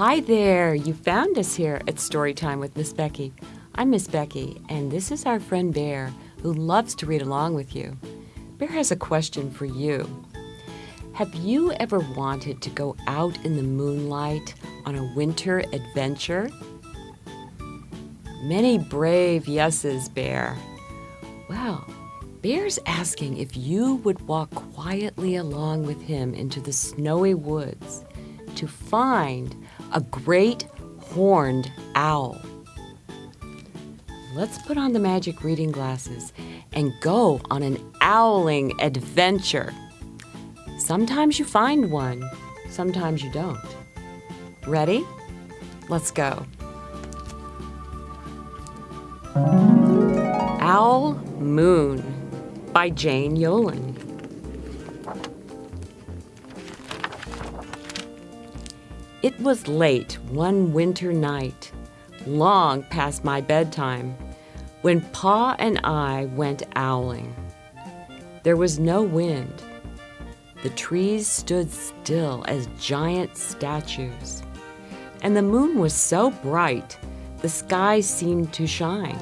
Hi there, you found us here at Storytime with Miss Becky. I'm Miss Becky, and this is our friend Bear, who loves to read along with you. Bear has a question for you. Have you ever wanted to go out in the moonlight on a winter adventure? Many brave yeses, Bear. Well, Bear's asking if you would walk quietly along with him into the snowy woods to find a great horned owl. Let's put on the magic reading glasses and go on an owling adventure. Sometimes you find one, sometimes you don't. Ready? Let's go. Owl Moon by Jane Yolen. It was late one winter night, long past my bedtime, when Pa and I went owling. There was no wind. The trees stood still as giant statues, and the moon was so bright the sky seemed to shine.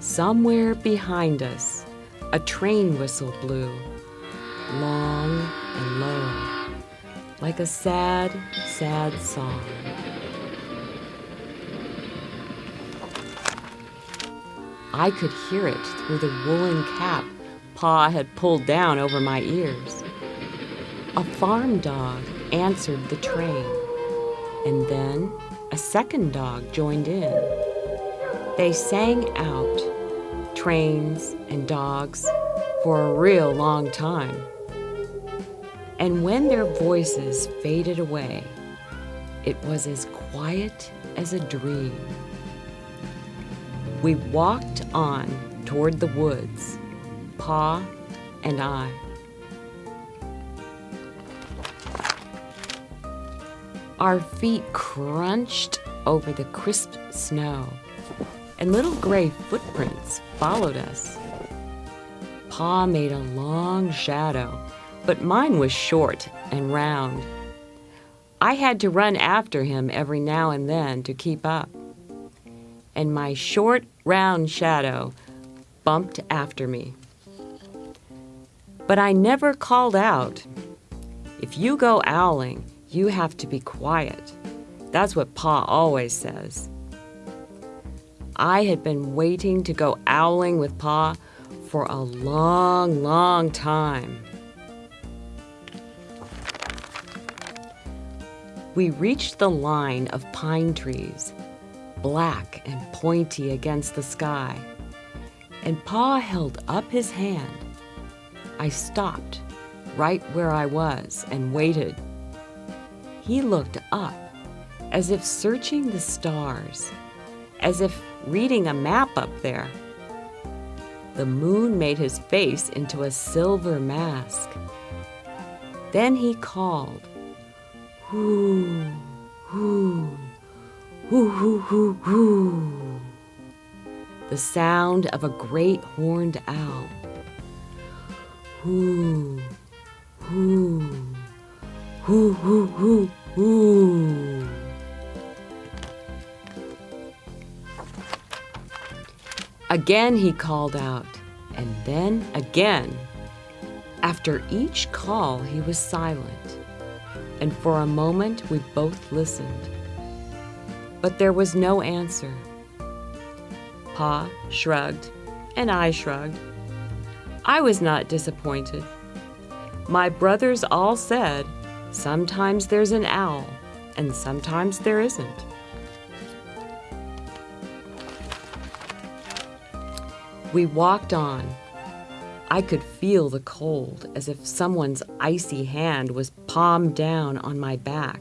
Somewhere behind us, a train whistle blew, long and low like a sad, sad song. I could hear it through the woolen cap Pa had pulled down over my ears. A farm dog answered the train, and then a second dog joined in. They sang out, trains and dogs, for a real long time. And when their voices faded away, it was as quiet as a dream. We walked on toward the woods, Pa and I. Our feet crunched over the crisp snow, and little gray footprints followed us. Pa made a long shadow but mine was short and round. I had to run after him every now and then to keep up. And my short, round shadow bumped after me. But I never called out. If you go owling, you have to be quiet. That's what Pa always says. I had been waiting to go owling with Pa for a long, long time. We reached the line of pine trees, black and pointy against the sky, and Pa held up his hand. I stopped right where I was and waited. He looked up as if searching the stars, as if reading a map up there. The moon made his face into a silver mask. Then he called, The sound of a great horned owl. Hoo, hoo, hoo, hoo, hoo, hoo. Again he called out, and then again. After each call, he was silent and for a moment we both listened. But there was no answer. Pa shrugged, and I shrugged. I was not disappointed. My brothers all said, sometimes there's an owl, and sometimes there isn't. We walked on, I could feel the cold as if someone's icy hand was palmed down on my back.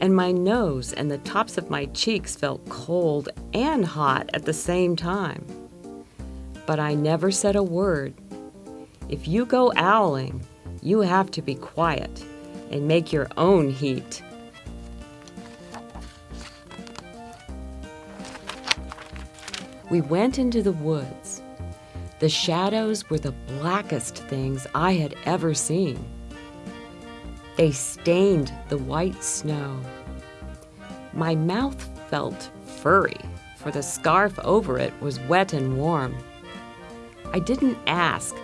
And my nose and the tops of my cheeks felt cold and hot at the same time. But I never said a word. If you go owling, you have to be quiet and make your own heat. We went into the woods. The shadows were the blackest things I had ever seen. They stained the white snow. My mouth felt furry, for the scarf over it was wet and warm. I didn't ask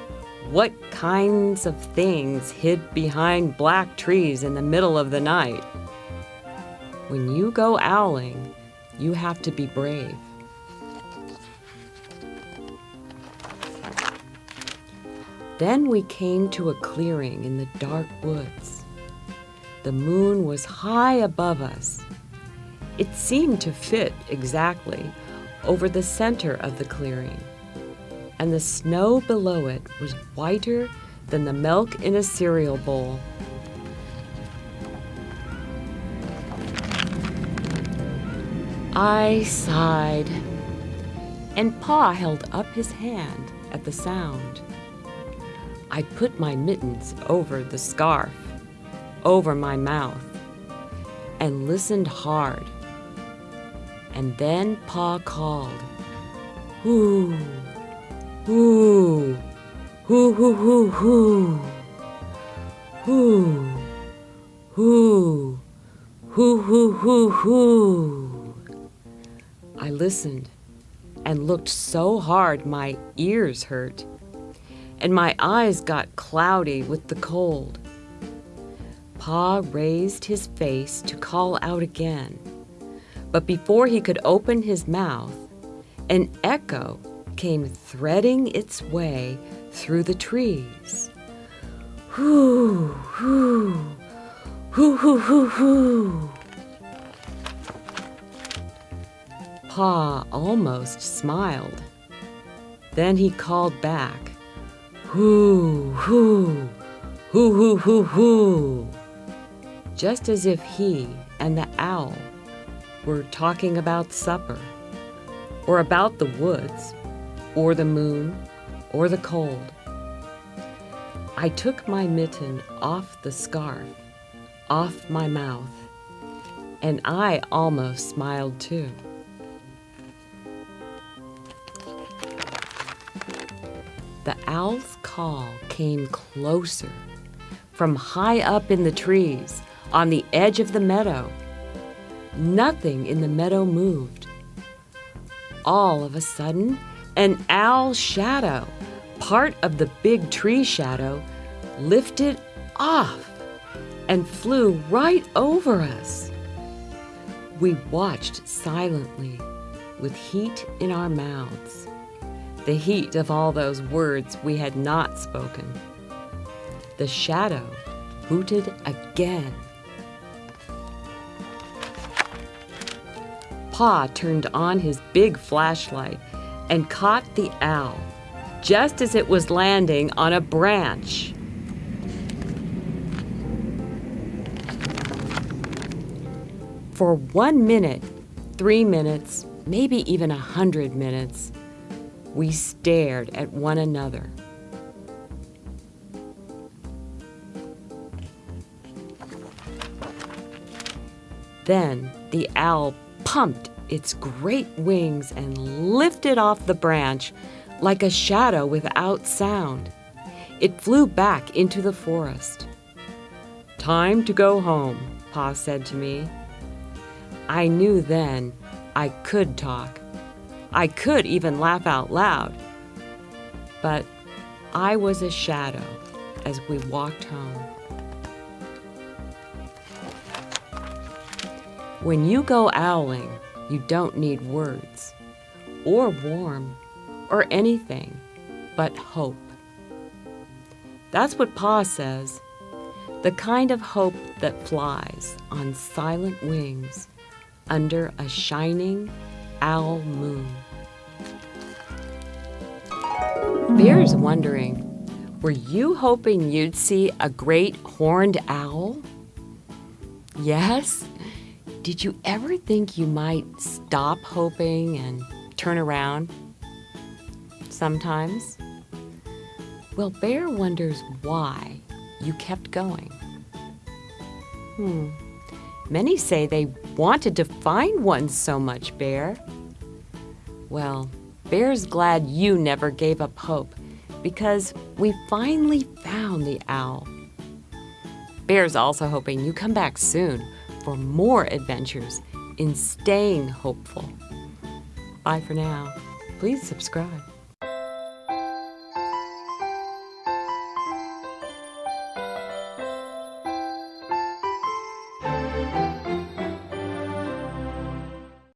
what kinds of things hid behind black trees in the middle of the night. When you go owling, you have to be brave. Then we came to a clearing in the dark woods. The moon was high above us. It seemed to fit exactly over the center of the clearing, and the snow below it was whiter than the milk in a cereal bowl. I sighed, and Pa held up his hand at the sound. I put my mittens over the scarf, over my mouth, and listened hard. And then Pa called, Hoo, hoo, hoo, hoo, hoo, hoo, hoo, hoo, hoo, hoo, hoo, hoo. I listened and looked so hard my ears hurt and my eyes got cloudy with the cold. Pa raised his face to call out again, but before he could open his mouth, an echo came threading its way through the trees. Whoo, whoo, whoo, whoo, whoo, whoo. Pa almost smiled. Then he called back. Hoo, hoo, hoo, hoo, hoo, hoo. Just as if he and the owl were talking about supper, or about the woods, or the moon, or the cold. I took my mitten off the scarf, off my mouth, and I almost smiled too. The owl's call came closer from high up in the trees on the edge of the meadow. Nothing in the meadow moved. All of a sudden, an owl shadow, part of the big tree shadow, lifted off and flew right over us. We watched silently with heat in our mouths the heat of all those words we had not spoken. The shadow hooted again. Pa turned on his big flashlight and caught the owl just as it was landing on a branch. For one minute, three minutes, maybe even a hundred minutes, we stared at one another. Then the owl pumped its great wings and lifted off the branch like a shadow without sound. It flew back into the forest. Time to go home, Pa said to me. I knew then I could talk. I could even laugh out loud. But I was a shadow as we walked home. When you go owling, you don't need words, or warm, or anything but hope. That's what Pa says the kind of hope that flies on silent wings under a shining owl moon. Bear's wondering, were you hoping you'd see a great horned owl? Yes? Did you ever think you might stop hoping and turn around? Sometimes. Well, Bear wonders why you kept going. Hmm. Many say they wanted to find one so much, Bear. Well, Bear's glad you never gave up hope because we finally found the owl. Bear's also hoping you come back soon for more adventures in staying hopeful. Bye for now. Please subscribe.